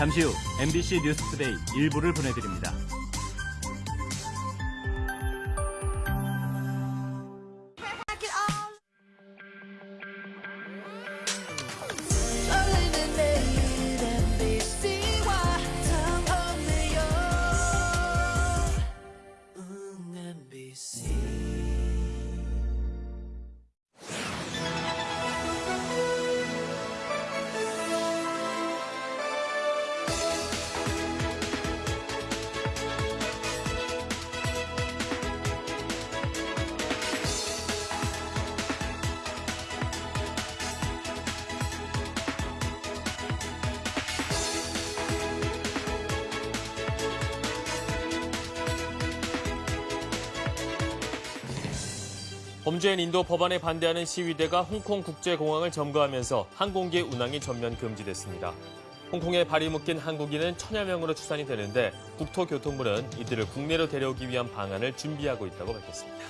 잠시 후 MBC 뉴스투데이 일부를 보내드립니다. 범죄인 인도 법안에 반대하는 시위대가 홍콩 국제공항을 점거하면서 항공기 운항이 전면 금지됐습니다. 홍콩에 발이 묶인 한국인은 천여 명으로 추산이 되는데 국토교통부는 이들을 국내로 데려오기 위한 방안을 준비하고 있다고 밝혔습니다.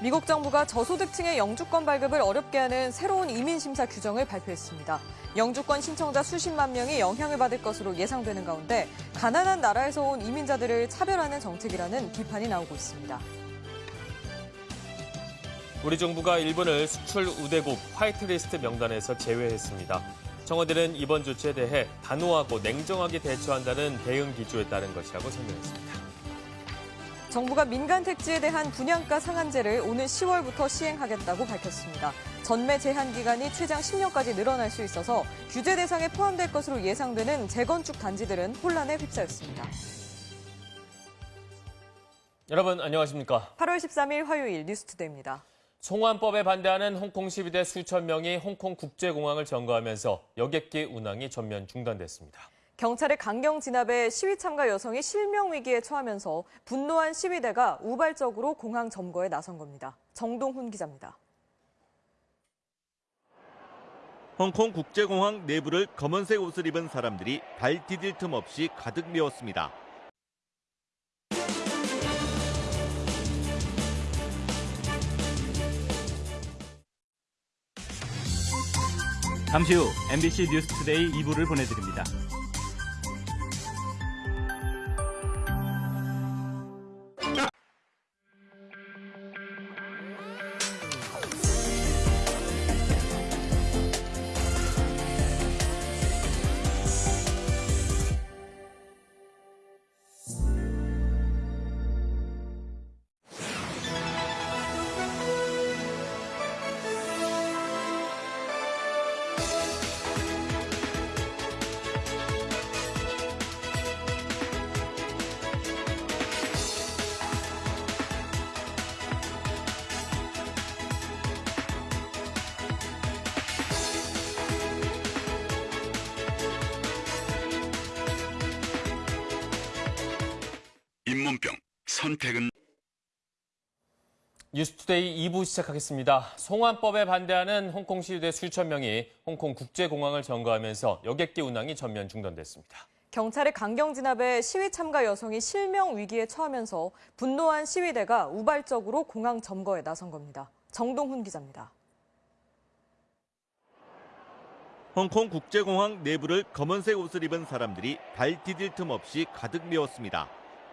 미국 정부가 저소득층의 영주권 발급을 어렵게 하는 새로운 이민 심사 규정을 발표했습니다. 영주권 신청자 수십만 명이 영향을 받을 것으로 예상되는 가운데 가난한 나라에서 온 이민자들을 차별하는 정책이라는 비판이 나오고 있습니다. 우리 정부가 일본을 수출 우대국 화이트리스트 명단에서 제외했습니다. 청와대는 이번 조치에 대해 단호하고 냉정하게 대처한다는 대응 기조에 따른 것이라고 설명했습니다. 정부가 민간 택지에 대한 분양가 상한제를 오는 10월부터 시행하겠다고 밝혔습니다. 전매 제한 기간이 최장 10년까지 늘어날 수 있어서 규제 대상에 포함될 것으로 예상되는 재건축 단지들은 혼란에 휩싸였습니다. 여러분 안녕하십니까? 8월 13일 화요일 뉴스투데이입니다. 송환법에 반대하는 홍콩 시위대 수천 명이 홍콩 국제공항을 점거하면서 여객기 운항이 전면 중단됐습니다. 경찰의 강경 진압에 시위 참가 여성이 실명 위기에 처하면서 분노한 시위대가 우발적으로 공항 점거에 나선 겁니다. 정동훈 기자입니다. 홍콩 국제공항 내부를 검은색 옷을 입은 사람들이 발 디딜 틈 없이 가득 메웠습니다. 잠시 후 MBC 뉴스투데이 2부를 보내드립니다. 잇몸병 선택은 뉴스투데이 2부 시작하겠습니다. 송환법에 반대하는 홍콩 시위대 수천 명이 홍콩 국제공항을 점거하면서 여객기 운항이 전면 중단됐습니다. 경찰의 강경 진압에 시위 참가 여성이 실명 위기에 처하면서 분노한 시위대가 우발적으로 공항 점거에 나선 겁니다. 정동훈 기자입니다. 홍콩 국제공항 내부를 검은색 옷을 입은 사람들이 발 디딜 틈 없이 가득 메웠습니다.